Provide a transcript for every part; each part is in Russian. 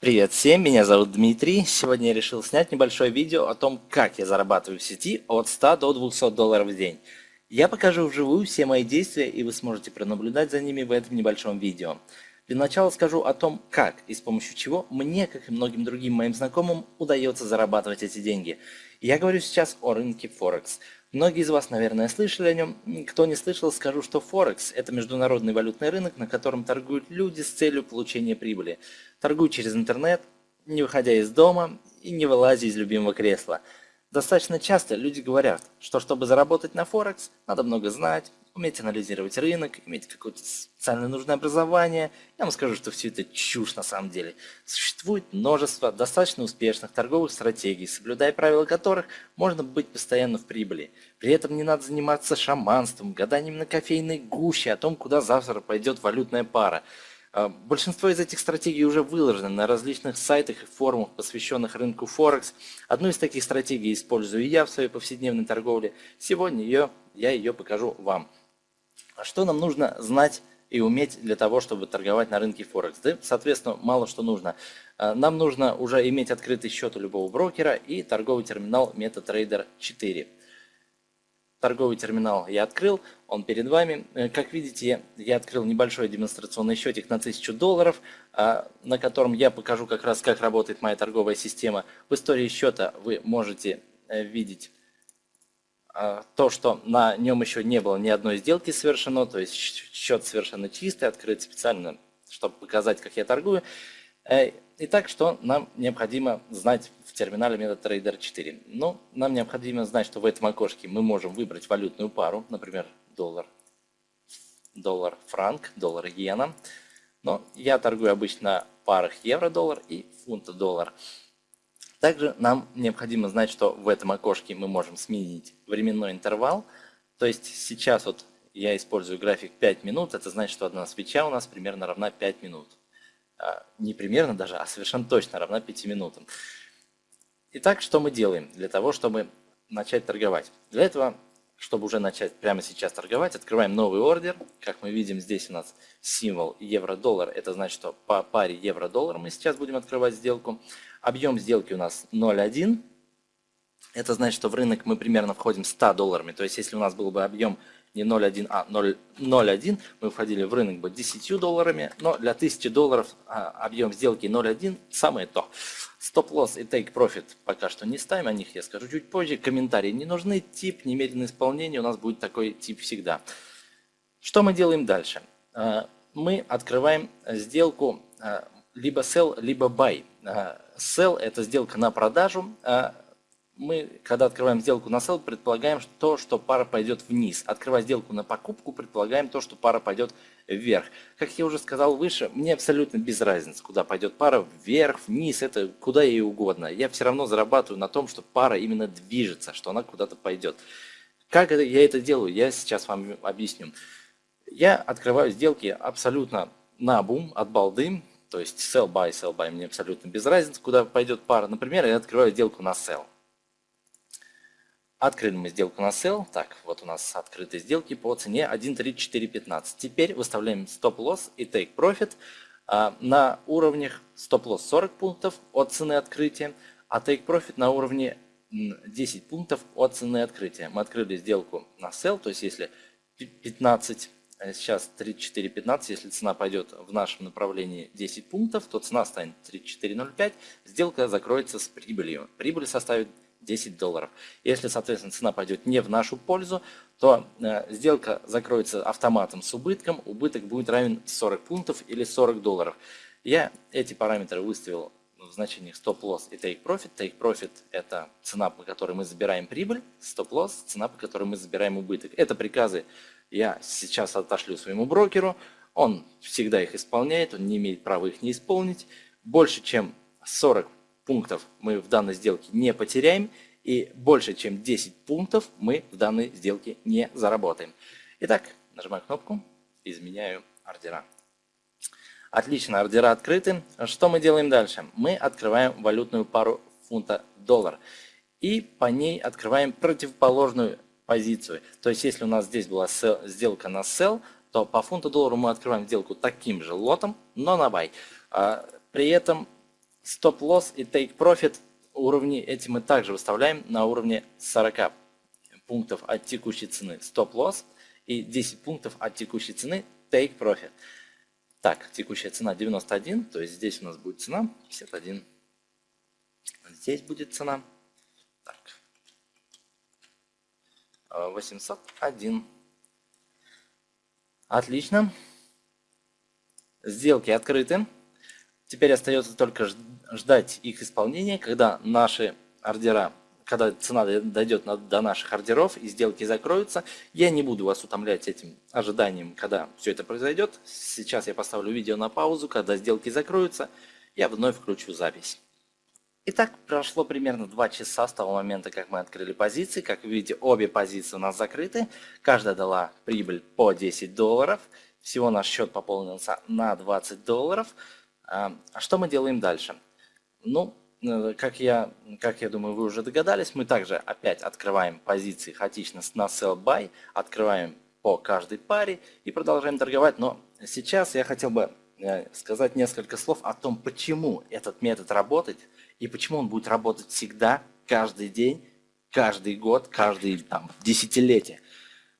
Привет всем, меня зовут Дмитрий. Сегодня я решил снять небольшое видео о том, как я зарабатываю в сети от 100 до 200 долларов в день. Я покажу вживую все мои действия, и вы сможете пронаблюдать за ними в этом небольшом видео. Для начала скажу о том, как и с помощью чего мне, как и многим другим моим знакомым, удается зарабатывать эти деньги. Я говорю сейчас о рынке Форекс. Многие из вас, наверное, слышали о нем. Кто не слышал, скажу, что Форекс – это международный валютный рынок, на котором торгуют люди с целью получения прибыли. Торгуют через интернет, не выходя из дома и не вылазя из любимого кресла. Достаточно часто люди говорят, что чтобы заработать на Форекс, надо много знать, уметь анализировать рынок, иметь какое-то специально нужное образование. Я вам скажу, что все это чушь на самом деле. Существует множество достаточно успешных торговых стратегий, соблюдая правила которых можно быть постоянно в прибыли. При этом не надо заниматься шаманством, гаданием на кофейной гуще о том, куда завтра пойдет валютная пара. А, большинство из этих стратегий уже выложены на различных сайтах и форумах, посвященных рынку Форекс. Одну из таких стратегий использую я в своей повседневной торговле. Сегодня ее, я ее покажу вам. А что нам нужно знать и уметь для того, чтобы торговать на рынке Форекс? Да, соответственно, мало что нужно. А, нам нужно уже иметь открытый счет у любого брокера и торговый терминал MetaTrader 4. Торговый терминал я открыл, он перед вами. Э, как видите, я открыл небольшой демонстрационный счетик на 1000 долларов, а, на котором я покажу как раз, как работает моя торговая система. В истории счета вы можете э, видеть то, что на нем еще не было ни одной сделки совершено, то есть счет совершенно чистый, открыт специально, чтобы показать, как я торгую. Э, итак, что нам необходимо знать в терминале MetaTrader 4? Ну, нам необходимо знать, что в этом окошке мы можем выбрать валютную пару, например, доллар, доллар франк, доллар иена. Но я торгую обычно в парах евро-доллар и фунт-доллар. Также нам необходимо знать, что в этом окошке мы можем сменить временной интервал. То есть сейчас вот я использую график 5 минут, это значит, что одна свеча у нас примерно равна 5 минут. А, не примерно даже, а совершенно точно равна 5 минутам. Итак, что мы делаем для того, чтобы начать торговать? Для этого, чтобы уже начать прямо сейчас торговать, открываем новый ордер. Как мы видим, здесь у нас символ евро-доллар. Это значит, что по паре евро-доллар мы сейчас будем открывать сделку. Объем сделки у нас 0,1. Это значит, что в рынок мы примерно входим 100 долларами. То есть, если у нас был бы объем не 0,1, а 0,1, мы входили в рынок бы 10 долларами. Но для 1000 долларов а, объем сделки 0,1 самое то. Стоп-лосс и profit пока что не ставим, о них я скажу чуть позже. Комментарии не нужны, тип немедленное исполнение, у нас будет такой тип всегда. Что мы делаем дальше? А, мы открываем сделку а, либо sell, либо buy. Sell – это сделка на продажу. А мы, когда открываем сделку на sell, предполагаем то, что пара пойдет вниз. Открывая сделку на покупку, предполагаем то, что пара пойдет вверх. Как я уже сказал выше, мне абсолютно без разницы, куда пойдет пара, вверх, вниз, это куда ей угодно. Я все равно зарабатываю на том, что пара именно движется, что она куда-то пойдет. Как я это делаю, я сейчас вам объясню. Я открываю сделки абсолютно на бум, от балды, то есть sell buy, sell buy мне абсолютно без разницы, куда пойдет пара. Например, я открываю сделку на sell. Открыли мы сделку на sell. Так, вот у нас открытые сделки по цене 1.3415. Теперь выставляем стоп-лосс и take profit а, на уровнях стоп-лосс 40 пунктов от цены открытия, а take profit на уровне 10 пунктов от цены открытия. Мы открыли сделку на sell, то есть если 15 а сейчас 34.15, если цена пойдет в нашем направлении 10 пунктов, то цена станет 34.05, сделка закроется с прибылью. Прибыль составит 10 долларов. Если, соответственно, цена пойдет не в нашу пользу, то э, сделка закроется автоматом с убытком, убыток будет равен 40 пунктов или 40 долларов. Я эти параметры выставил в значениях стоп-лосс и take-profit. Take-profit – это цена, по которой мы забираем прибыль, стоп-лосс – цена, по которой мы забираем убыток. Это приказы я сейчас отошлю своему брокеру, он всегда их исполняет, он не имеет права их не исполнить. Больше чем 40 пунктов мы в данной сделке не потеряем, и больше чем 10 пунктов мы в данной сделке не заработаем. Итак, нажимаю кнопку, изменяю ордера. Отлично, ордера открыты. Что мы делаем дальше? Мы открываем валютную пару фунта-доллар и по ней открываем противоположную позицию. То есть, если у нас здесь была сделка на sell, то по фунту доллару мы открываем сделку таким же лотом, но на buy. А, при этом Стоп-лосс и take profit уровни эти мы также выставляем на уровне 40 пунктов от текущей цены стоп-лосс и 10 пунктов от текущей цены take profit. Так, текущая цена 91, то есть здесь у нас будет цена 51. Здесь будет цена так, 801. Отлично. Сделки открыты. Теперь остается только ждать их исполнения, когда наши ордера, когда цена дойдет до наших ордеров и сделки закроются. Я не буду вас утомлять этим ожиданием, когда все это произойдет. Сейчас я поставлю видео на паузу, когда сделки закроются, я вновь включу запись. Итак, прошло примерно 2 часа с того момента, как мы открыли позиции. Как вы видите, обе позиции у нас закрыты. Каждая дала прибыль по 10 долларов. Всего наш счет пополнился на 20 долларов. А, а что мы делаем дальше? Ну, э, как я, как я думаю, вы уже догадались, мы также опять открываем позиции хаотично на sell buy, открываем по каждой паре и продолжаем торговать. Но сейчас я хотел бы э, сказать несколько слов о том, почему этот метод работает и почему он будет работать всегда, каждый день, каждый год, каждый там, десятилетие.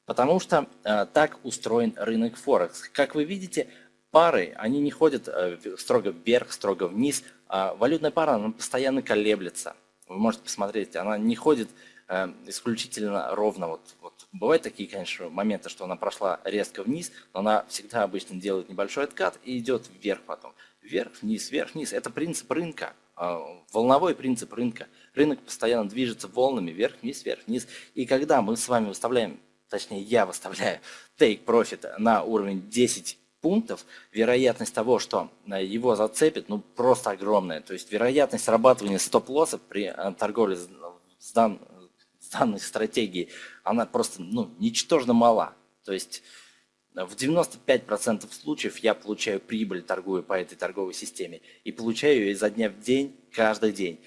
Потому что э, так устроен рынок Форекс. Как вы видите, пары, они не ходят э, строго вверх, строго вниз. А валютная пара, она постоянно колеблется. Вы можете посмотреть, она не ходит э, исключительно ровно. Вот, вот бывают такие, конечно, моменты, что она прошла резко вниз, но она всегда обычно делает небольшой откат и идет вверх потом. Вверх, вниз, вверх, вниз. Это принцип рынка, э, волновой принцип рынка. Рынок постоянно движется волнами вверх, вниз, вверх, вниз. И когда мы с вами выставляем, точнее я выставляю take profit на уровень 10 пунктов, вероятность того, что э, его зацепит, ну просто огромная. То есть вероятность срабатывания стоп-лосса при э, торговле с, дан, с данной стратегией, она просто ну, ничтожно мала. То есть в 95% случаев я получаю прибыль, торгую по этой торговой системе. И получаю ее изо дня в день, каждый день.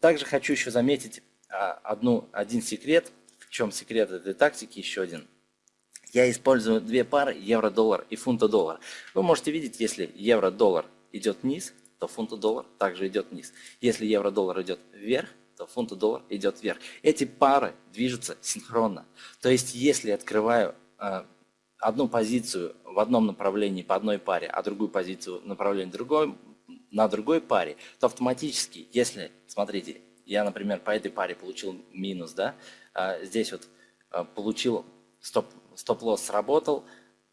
Также хочу еще заметить одну, один секрет. В чем секрет этой тактики? Еще один я использую две пары евро-доллар и фунта-доллар. Вы можете видеть, если евро-доллар идет вниз, то фунта-доллар также идет вниз. Если евро-доллар идет вверх, то фунта-доллар идет вверх. Эти пары движутся синхронно. То есть, если открываю э, одну позицию в одном направлении по одной паре, а другую позицию в направлении другой, на другой паре, то автоматически, если, смотрите, я, например, по этой паре получил минус, да, э, здесь вот э, получил стоп, стоп-лосс сработал,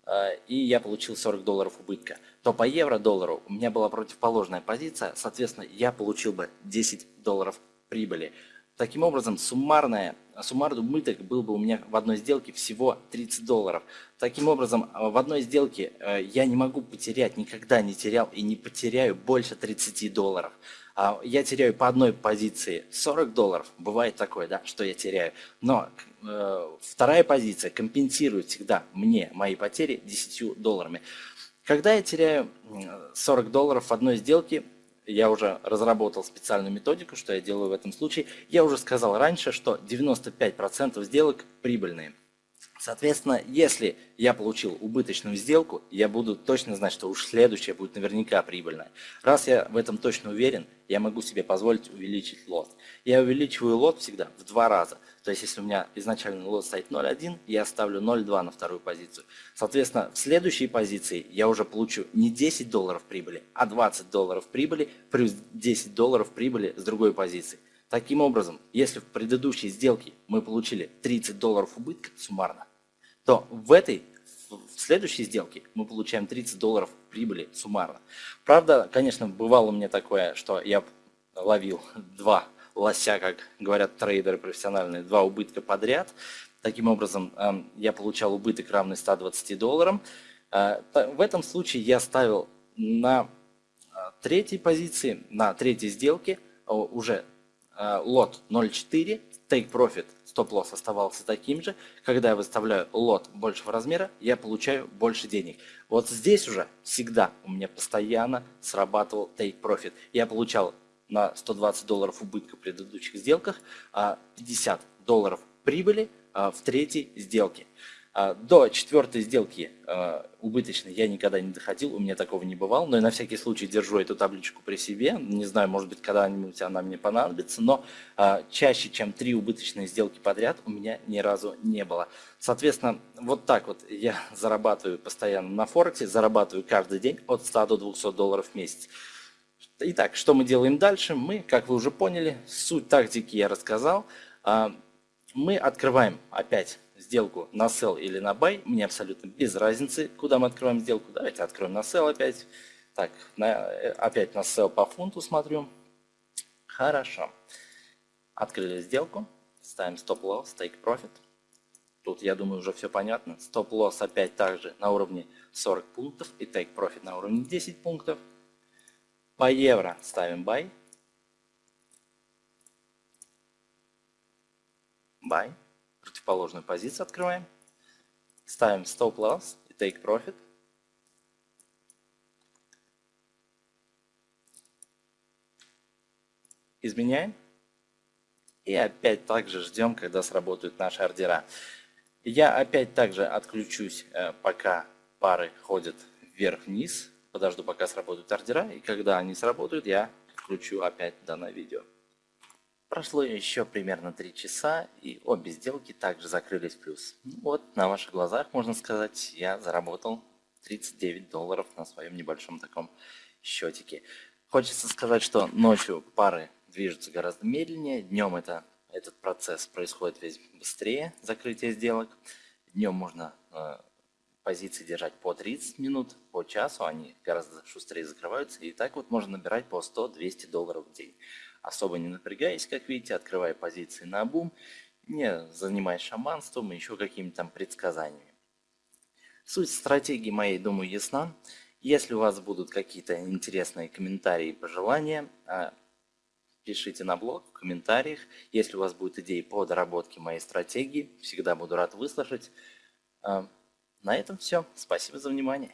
э, и я получил 40 долларов убытка, то по евро-доллару у меня была противоположная позиция, соответственно, я получил бы 10 долларов прибыли. Таким образом, суммарная, суммарный убыток был бы у меня в одной сделке всего 30 долларов. Таким образом, в одной сделке э, я не могу потерять, никогда не терял и не потеряю больше 30 долларов. А я теряю по одной позиции 40 долларов, бывает такое, да, что я теряю, но э, вторая позиция компенсирует всегда мне мои потери 10 долларами. Когда я теряю 40 долларов в одной сделке, я уже разработал специальную методику, что я делаю в этом случае. Я уже сказал раньше, что 95% сделок прибыльные. Соответственно, если я получил убыточную сделку, я буду точно знать, что уж следующая будет наверняка прибыльная. Раз я в этом точно уверен, я могу себе позволить увеличить лот. Я увеличиваю лот всегда в два раза. То есть, если у меня изначально лот стоит 0.1, я ставлю 0.2 на вторую позицию. Соответственно, в следующей позиции я уже получу не 10 долларов прибыли, а 20 долларов прибыли плюс 10 долларов прибыли с другой позиции. Таким образом, если в предыдущей сделке мы получили 30 долларов убытка суммарно, то в этой, в следующей сделке мы получаем 30 долларов прибыли суммарно. Правда, конечно, бывало у меня такое, что я ловил два лося, как говорят трейдеры профессиональные, два убытка подряд. Таким образом, эм, я получал убыток равный 120 долларам. Э, в этом случае я ставил на э, третьей позиции, на третьей сделке уже э, лот 0.4, take profit стоп-лосс оставался таким же. Когда я выставляю лот большего размера, я получаю больше денег. Вот здесь уже всегда у меня постоянно срабатывал take profit. Я получал на 120 долларов убытка в предыдущих сделках, а 50 долларов прибыли а, в третьей сделке. А, до четвертой сделки а, убыточной я никогда не доходил, у меня такого не бывало, но я на всякий случай держу эту табличку при себе. Не знаю, может быть, когда-нибудь она мне понадобится, но чаще, чем три убыточные сделки подряд у меня ни разу не было. Соответственно, вот так вот я зарабатываю постоянно на Форексе, зарабатываю каждый день от 100 до 200 долларов в месяц. Итак, что мы делаем дальше? Мы, как вы уже поняли, суть тактики я рассказал. Мы открываем опять сделку на sell или на buy, мне абсолютно без разницы, куда мы открываем сделку. Давайте откроем на sell опять. Так, на, опять на sell по фунту смотрю. Хорошо. Открыли сделку, ставим стоп-лосс, take profit. Тут, я думаю, уже все понятно. Стоп-лосс опять также на уровне 40 пунктов и take profit на уровне 10 пунктов. По евро ставим buy. Buy противоположную позицию открываем, ставим стоп-лосс и take profit. Изменяем. И опять также ждем, когда сработают наши ордера. Я опять также отключусь, э, пока пары ходят вверх-вниз. Подожду, пока сработают ордера. И когда они сработают, я включу опять данное видео. Прошло еще примерно 3 часа, и обе сделки также закрылись в плюс. Ну вот, на ваших глазах, можно сказать, я заработал 39 долларов на своем небольшом таком счетике. Хочется сказать, что ночью пары движутся гораздо медленнее, днем это, этот процесс происходит весь быстрее, закрытие сделок. Днем можно э, позиции держать по 30 минут, по часу, они гораздо шустрее закрываются, и так вот можно набирать по 100-200 долларов в день особо не напрягаясь, как видите, открывая позиции на бум, не занимаясь шаманством и еще какими-то там предсказаниями. Суть стратегии моей, думаю, ясна. Если у вас будут какие-то интересные комментарии и пожелания, а, пишите на блог в комментариях. Если у вас будут идеи по доработке моей стратегии, всегда буду рад выслушать. На этом все. Спасибо за внимание.